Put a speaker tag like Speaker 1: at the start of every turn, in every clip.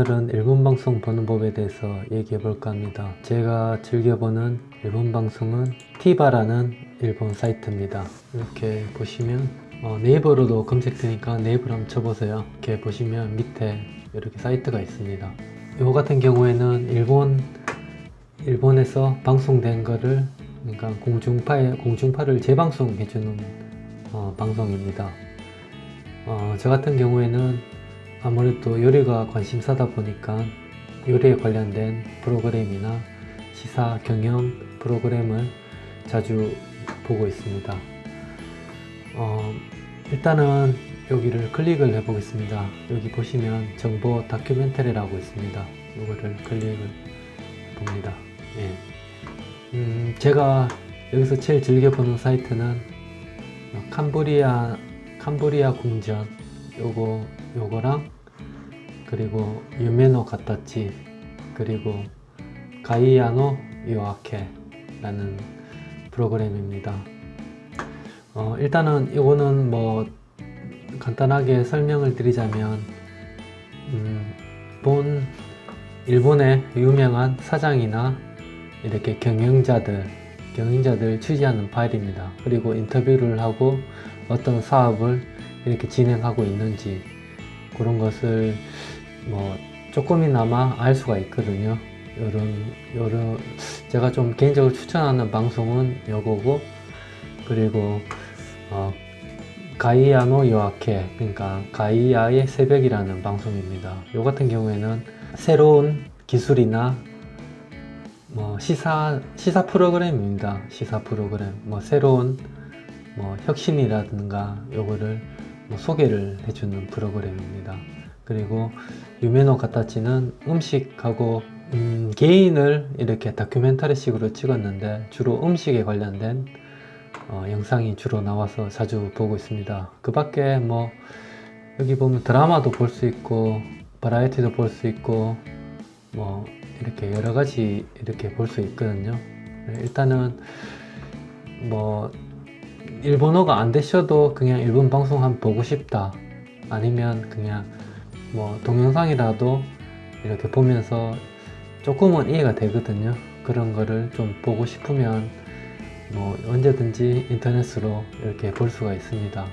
Speaker 1: 오늘은 일본 방송 보는 법에 대해서 얘기해 볼까 합니다. 제가 즐겨보는 일본 방송은 티바라는 일본 사이트입니다. 이렇게 보시면 어, 네이버로도 검색되니까 네이버로 한번 쳐보세요. 이렇게 보시면 밑에 이렇게 사이트가 있습니다. 이거 같은 경우에는 일본 일본에서 방송된 거를 그러니까 공중파에 공중파를 재방송해주는 어, 방송입니다. 어, 저 같은 경우에는 아무래도 요리가 관심사다 보니까 요리에 관련된 프로그램이나 시사 경영 프로그램을 자주 보고 있습니다. 어, 일단은 여기를 클릭을 해 보겠습니다. 여기 보시면 정보 다큐멘터리라고 있습니다. 이거를 클릭을 봅니다. 예. 음, 제가 여기서 제일 즐겨보는 사이트는 캄보리아 캄보리아 궁전 요거 요거랑 그리고 유메노 가타치 그리고 가이아노 요아케 라는 프로그램입니다. 어, 일단은 이거는 뭐 간단하게 설명을 드리자면 음, 본 일본의 유명한 사장이나 이렇게 경영자들 경영자들 취재하는 파일입니다. 그리고 인터뷰를 하고 어떤 사업을 이렇게 진행하고 있는지 그런 것을 뭐 조금이나마 알 수가 있거든요. 요런 요런 제가 좀 개인적으로 추천하는 방송은 요거고 그리고 어, 가이아노 요아케 그러니까 가이아의 새벽이라는 방송입니다. 요 같은 경우에는 새로운 기술이나 뭐 시사 시사 프로그램입니다. 시사 프로그램. 뭐 새로운 뭐 혁신이라든가 요거를 뭐 소개를 해주는 프로그램입니다. 그리고 유메노 가타치는 음식하고 음, 개인을 이렇게 다큐멘터리식으로 찍었는데 주로 음식에 관련된 어, 영상이 주로 나와서 자주 보고 있습니다. 그 밖에 뭐 여기 보면 드라마도 볼 수 있고 바라에티도 볼 수 있고 뭐 이렇게 여러 가지 이렇게 볼 수 있거든요. 일단은 뭐 일본어가 안 되셔도 그냥 일본 방송 한번 보고 싶다 아니면 그냥 뭐 동영상이라도 이렇게 보면서 조금은 이해가 되거든요. 그런 거를 좀 보고 싶으면 뭐 언제든지 인터넷으로 이렇게 볼 수가 있습니다.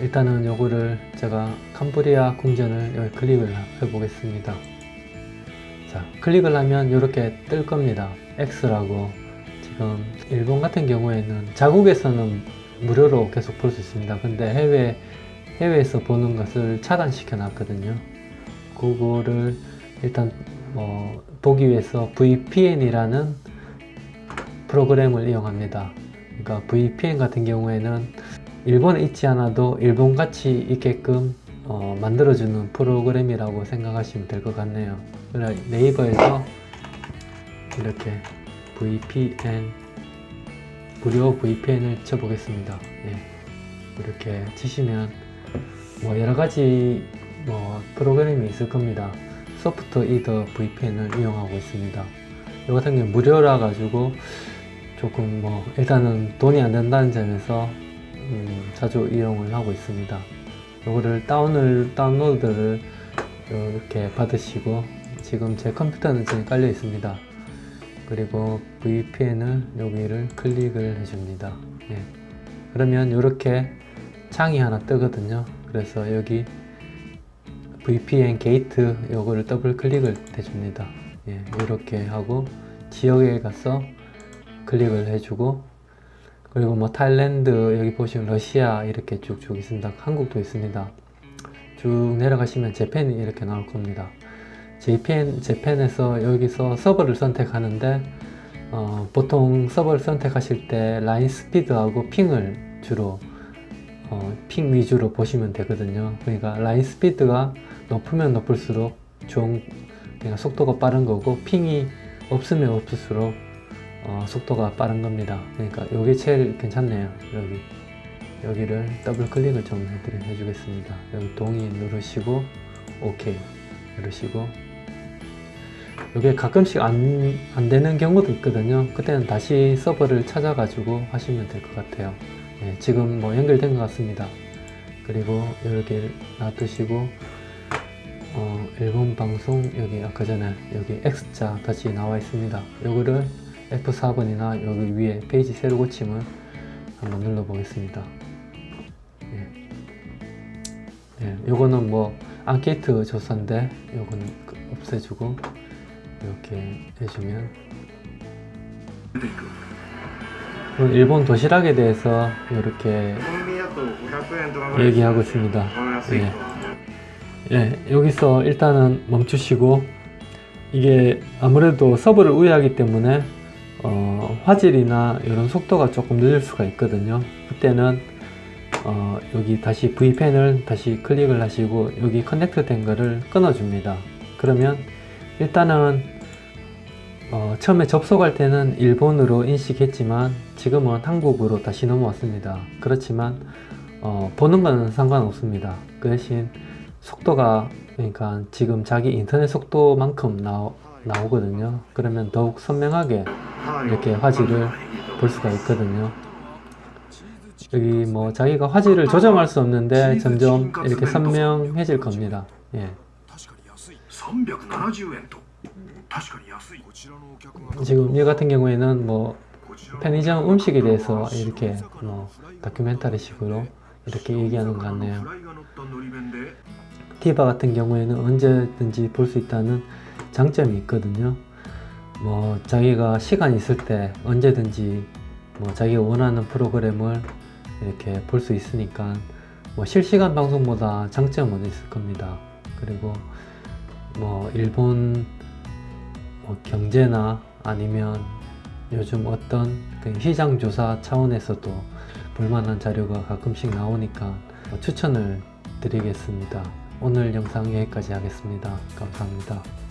Speaker 1: 일단은 요거를 제가 캄보리아 궁전을 여기 클릭을 해 보겠습니다. 자 클릭을 하면 이렇게 뜰 겁니다. X라고. 지금 일본 같은 경우에는 자국에서는 무료로 계속 볼 수 있습니다. 근데 해외 해외에서 보는 것을 차단시켜 놨거든요 그거를 일단 뭐 보기 위해서 VPN이라는 프로그램을 이용합니다 그러니까 VPN 같은 경우에는 일본에 있지 않아도 일본같이 있게끔 어, 만들어주는 프로그램이라고 생각하시면 될 것 같네요 네이버에서 이렇게 VPN 무료 VPN을 쳐보겠습니다. 예. 이렇게 치시면 뭐 여러가지 뭐 프로그램이 있을 겁니다. 소프트 이더 VPN을 이용하고 있습니다. 이 같은 경우 무료라 가지고 조금 뭐 일단은 돈이 안 된다는 점에서 음 자주 이용을 하고 있습니다. 이거를 다운을 다운로드를 이렇게 받으시고 지금 제 컴퓨터는 지금 깔려 있습니다. 그리고 VPN을 여기를 클릭을 해줍니다. 예. 그러면 이렇게 창이 하나 뜨거든요. 그래서 여기 VPN Gate 요거를 더블 클릭을 해줍니다. 예, 이렇게 하고 지역에 가서 클릭을 해주고 그리고 뭐 Thailand 여기 보시면 러시아 이렇게 쭉쭉 있습니다. 한국도 있습니다. 쭉 내려가시면 Japan이 이렇게 나올 겁니다. JPN, Japan에서 여기서 서버를 선택하는데 어, 보통 서버를 선택하실 때 line speed하고 ping을 주로 어, 핑 위주로 보시면 되거든요. 그러니까 라인 스피드가 높으면 높을수록 좋은 그러니까 속도가 빠른 거고 핑이 없으면 없을수록 어, 속도가 빠른 겁니다. 그러니까 이게 제일 괜찮네요. 여기 여기를 더블 클릭을 좀 해주겠습니다. 여기 동의 누르시고 OK 누르시고. 이게 가끔씩 안, 안 되는 경우도 있거든요. 그때는 다시 서버를 찾아 가지고 하시면 될 것 같아요 예, 지금 뭐 연결된 것 같습니다. 그리고 이렇게 놔두시고 어, 일본 방송 여기 아까 전에 여기 X자 다시 나와 있습니다. 요거를 F4번이나 여기 위에 페이지 새로 고침을 한번 눌러 보겠습니다. 예. 예, 요거는 뭐 앙케이트 조사인데 요거는 그 없애주고 이렇게 해주면. 네, 어, 일본 도시락에 대해서 이렇게 얘기하고 있습니다
Speaker 2: 예.
Speaker 1: 예, 여기서 일단은 멈추시고 이게 아무래도 서브를 우회하기 때문에 어, 화질이나 이런 속도가 조금 늦을 수가 있거든요 그때는 어, 여기 다시 V펜을 다시 클릭을 하시고 여기 커넥트 된 거를 끊어줍니다 그러면 일단은 어, 처음에 접속할 때는 일본으로 인식했지만 지금은 한국으로 다시 넘어왔습니다. 그렇지만 어, 보는 건 상관없습니다. 그 대신 속도가 그러니까 지금 자기 인터넷 속도만큼 나오, 나오거든요. 그러면 더욱 선명하게 이렇게 화질을 볼 수가 있거든요. 여기 뭐 자기가 화질을 조정할 수 없는데 점점 이렇게 선명해질 겁니다. 예. 지금 이 같은 경우에는 뭐 편의점 음식에 대해서 이렇게 뭐 다큐멘터리식으로 이렇게 얘기하는 것 같네요. 티바 같은 경우에는 언제든지 볼 수 있다는 장점이 있거든요. 뭐 자기가 시간 있을 때 언제든지 뭐 자기가 원하는 프로그램을 이렇게 볼 수 있으니까 뭐 실시간 방송보다 장점은 있을 겁니다. 그리고 뭐 일본 뭐 경제나 아니면 요즘 어떤 그 시장 조사 차원에서도 볼만한 자료가 가끔씩 나오니까 뭐 추천을 드리겠습니다. 오늘 영상 여기까지 하겠습니다. 감사합니다.